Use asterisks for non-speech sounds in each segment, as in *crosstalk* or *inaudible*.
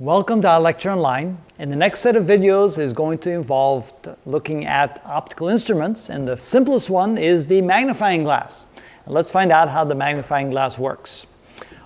Welcome to our lecture online. And the next set of videos is going to involve looking at optical instruments, and the simplest one is the magnifying glass. Let's find out how the magnifying glass works.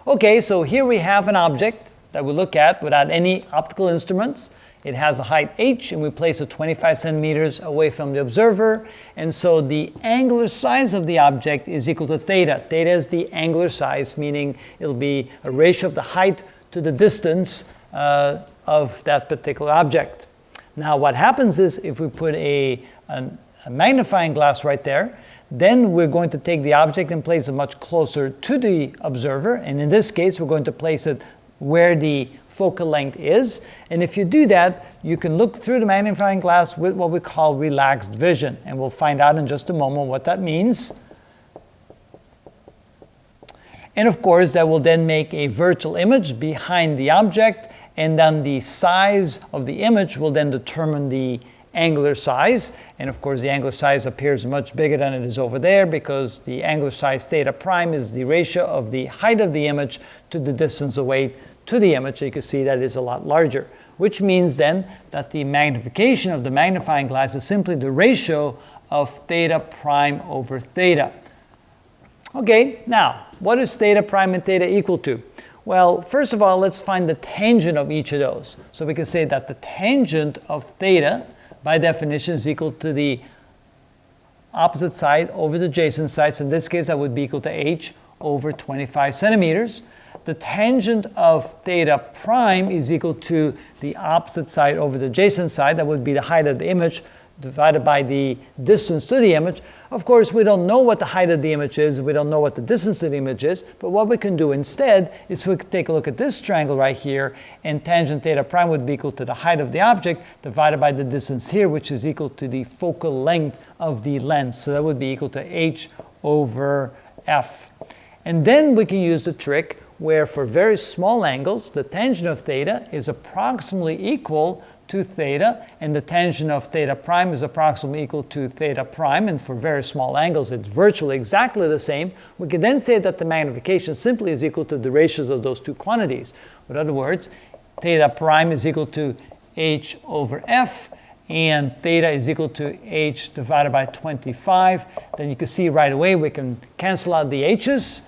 Okay, so here we have an object that we look at without any optical instruments. It has a height h, and we place it 25 centimeters away from the observer. And so the angular size of the object is equal to theta. Theta is the angular size, meaning it'll be a ratio of the height to the distance uh, of that particular object. Now what happens is if we put a, a, a magnifying glass right there, then we're going to take the object and place it much closer to the observer. And in this case, we're going to place it where the focal length is. And if you do that, you can look through the magnifying glass with what we call relaxed vision. And we'll find out in just a moment what that means. And of course, that will then make a virtual image behind the object and then the size of the image will then determine the angular size. And of course, the angular size appears much bigger than it is over there because the angular size theta prime is the ratio of the height of the image to the distance away to the image. So you can see that is a lot larger, which means then that the magnification of the magnifying glass is simply the ratio of theta prime over theta. Okay, now, what is theta prime and theta equal to? Well, first of all, let's find the tangent of each of those. So we can say that the tangent of theta, by definition, is equal to the opposite side over the adjacent side. So in this case, that would be equal to h over 25 centimeters. The tangent of theta prime is equal to the opposite side over the adjacent side. That would be the height of the image divided by the distance to the image. Of course, we don't know what the height of the image is, we don't know what the distance to the image is, but what we can do instead is we can take a look at this triangle right here, and tangent theta prime would be equal to the height of the object divided by the distance here, which is equal to the focal length of the lens. So that would be equal to h over f. And then we can use the trick where for very small angles, the tangent of theta is approximately equal to theta, and the tangent of theta prime is approximately equal to theta prime, and for very small angles it's virtually exactly the same, we can then say that the magnification simply is equal to the ratios of those two quantities. In other words, theta prime is equal to h over f, and theta is equal to h divided by 25. Then you can see right away we can cancel out the h's,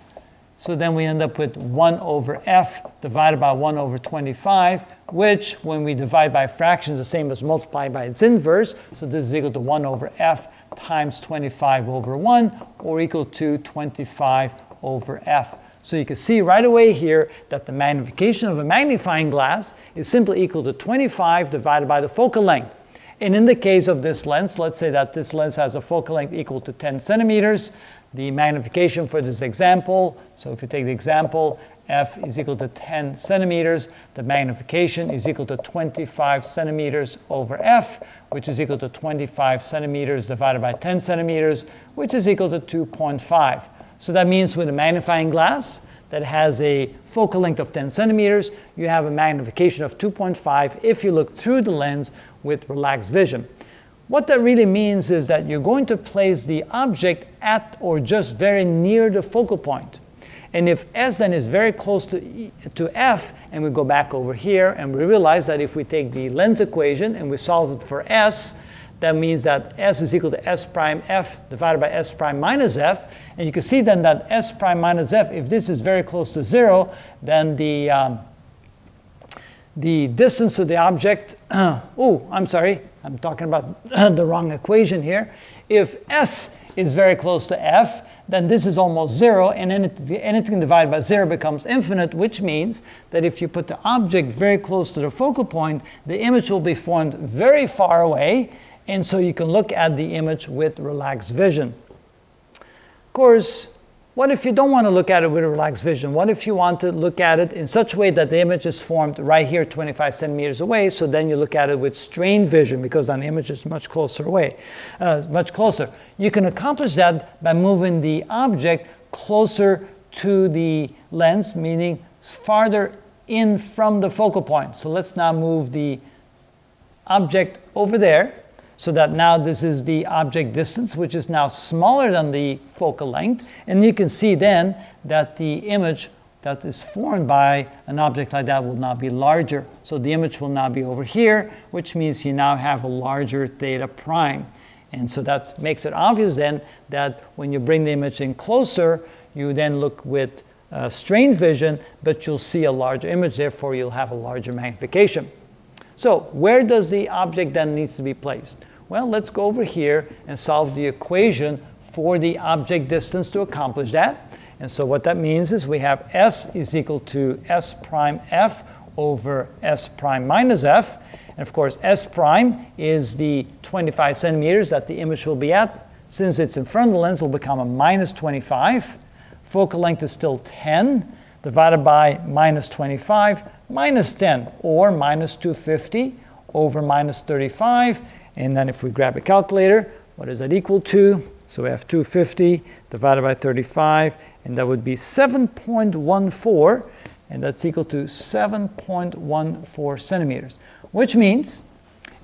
so then we end up with 1 over f divided by 1 over 25, which when we divide by fractions is the same as multiplying by its inverse. So this is equal to 1 over f times 25 over 1, or equal to 25 over f. So you can see right away here that the magnification of a magnifying glass is simply equal to 25 divided by the focal length. And in the case of this lens, let's say that this lens has a focal length equal to 10 centimeters, the magnification for this example. So if you take the example, f is equal to 10 centimeters, the magnification is equal to 25 centimeters over f, which is equal to 25 centimeters divided by 10 centimeters, which is equal to 2.5. So that means with a magnifying glass that has a focal length of 10 centimeters, you have a magnification of 2.5 if you look through the lens with relaxed vision. What that really means is that you're going to place the object at or just very near the focal point. And if S then is very close to, e, to F, and we go back over here, and we realize that if we take the lens equation and we solve it for S, that means that S is equal to S prime F divided by S prime minus F. And you can see then that S prime minus F, if this is very close to zero, then the, um, the distance of the object, *clears throat* oh, I'm sorry, I'm talking about *clears throat* the wrong equation here. If S is very close to F, then this is almost zero, and anything divided by zero becomes infinite, which means that if you put the object very close to the focal point, the image will be formed very far away, and so you can look at the image with relaxed vision. Of course, what if you don't want to look at it with a relaxed vision? What if you want to look at it in such a way that the image is formed right here 25 centimeters away, so then you look at it with strained vision because then the image is much closer away, uh, much closer. You can accomplish that by moving the object closer to the lens, meaning farther in from the focal point. So let's now move the object over there so that now this is the object distance, which is now smaller than the focal length. And you can see then that the image that is formed by an object like that will now be larger. So the image will now be over here, which means you now have a larger theta prime. And so that makes it obvious then that when you bring the image in closer, you then look with uh, strained vision, but you'll see a larger image, therefore you'll have a larger magnification. So where does the object then needs to be placed? Well, let's go over here and solve the equation for the object distance to accomplish that. And so what that means is we have s is equal to s prime f over s prime minus f. And of course, s prime is the 25 centimeters that the image will be at. Since it's in front of the lens, it will become a minus 25. Focal length is still 10 divided by minus 25 minus 10 or minus 250 over minus 35. And then if we grab a calculator, what is that equal to? So we have 250 divided by 35, and that would be 7.14, and that's equal to 7.14 centimeters. Which means,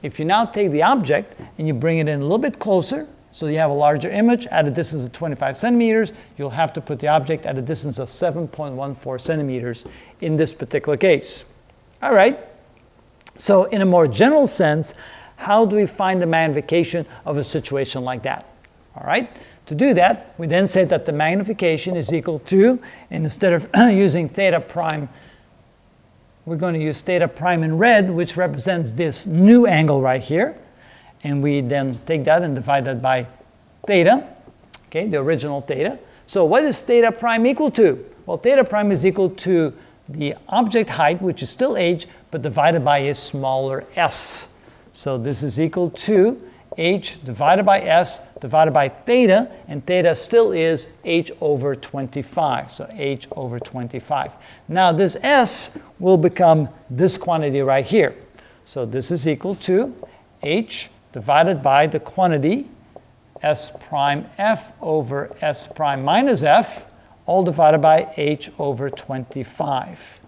if you now take the object and you bring it in a little bit closer, so you have a larger image at a distance of 25 centimeters, you'll have to put the object at a distance of 7.14 centimeters in this particular case. All right, so in a more general sense, how do we find the magnification of a situation like that? All right, to do that, we then say that the magnification is equal to, and instead of *clears throat* using theta prime, we're going to use theta prime in red, which represents this new angle right here. And we then take that and divide that by theta, okay, the original theta. So what is theta prime equal to? Well, theta prime is equal to the object height, which is still h, but divided by a smaller s. So this is equal to h divided by s divided by theta, and theta still is h over 25, so h over 25. Now this s will become this quantity right here. So this is equal to h divided by the quantity s prime f over s prime minus f, all divided by h over 25.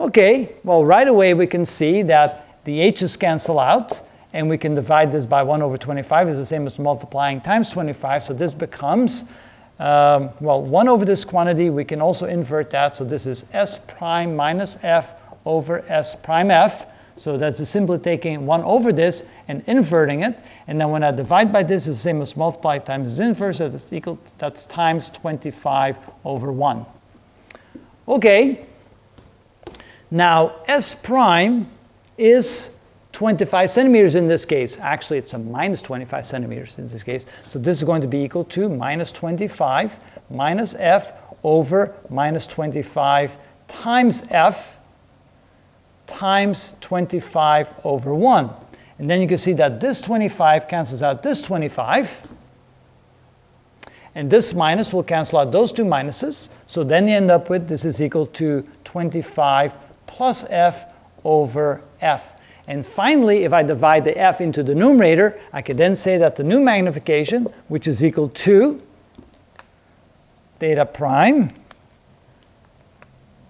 Okay, well right away we can see that the h's cancel out, and we can divide this by 1 over 25 is the same as multiplying times 25, so this becomes, um, well, 1 over this quantity, we can also invert that, so this is s prime minus f over s prime f, so that's simply taking 1 over this and inverting it, and then when I divide by this, it's the same as multiply times its inverse, so that's equal, that's times 25 over 1. Okay, now s prime is 25 centimeters in this case. Actually, it's a minus 25 centimeters in this case. So this is going to be equal to minus 25 minus f over minus 25 times f times 25 over 1. And then you can see that this 25 cancels out this 25. And this minus will cancel out those two minuses. So then you end up with this is equal to 25 plus f over f. And finally, if I divide the f into the numerator, I can then say that the new magnification, which is equal to theta prime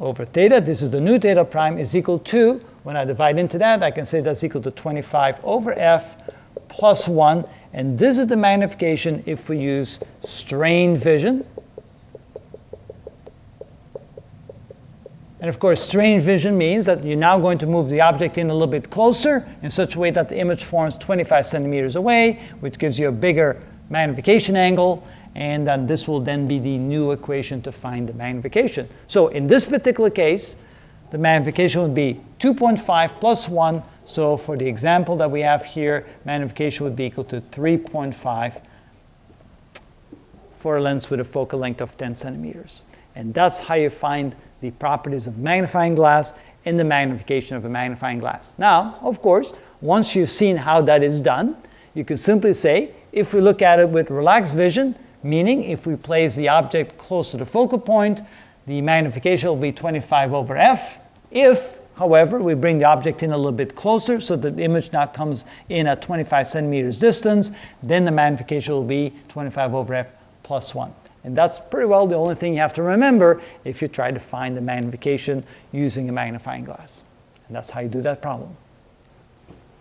over theta, this is the new theta prime, is equal to, when I divide into that, I can say that's equal to 25 over f plus 1. And this is the magnification if we use strained vision. And of course, strained vision means that you're now going to move the object in a little bit closer in such a way that the image forms 25 centimeters away, which gives you a bigger magnification angle. And then this will then be the new equation to find the magnification. So in this particular case, the magnification would be 2.5 plus 1. So for the example that we have here, magnification would be equal to 3.5 for a lens with a focal length of 10 centimeters. And that's how you find the properties of magnifying glass in the magnification of a magnifying glass. Now, of course, once you've seen how that is done, you can simply say, if we look at it with relaxed vision, meaning if we place the object close to the focal point, the magnification will be 25 over f. If, however, we bring the object in a little bit closer so that the image now comes in at 25 centimeters distance, then the magnification will be 25 over f plus 1. And that's pretty well the only thing you have to remember if you try to find the magnification using a magnifying glass. And that's how you do that problem.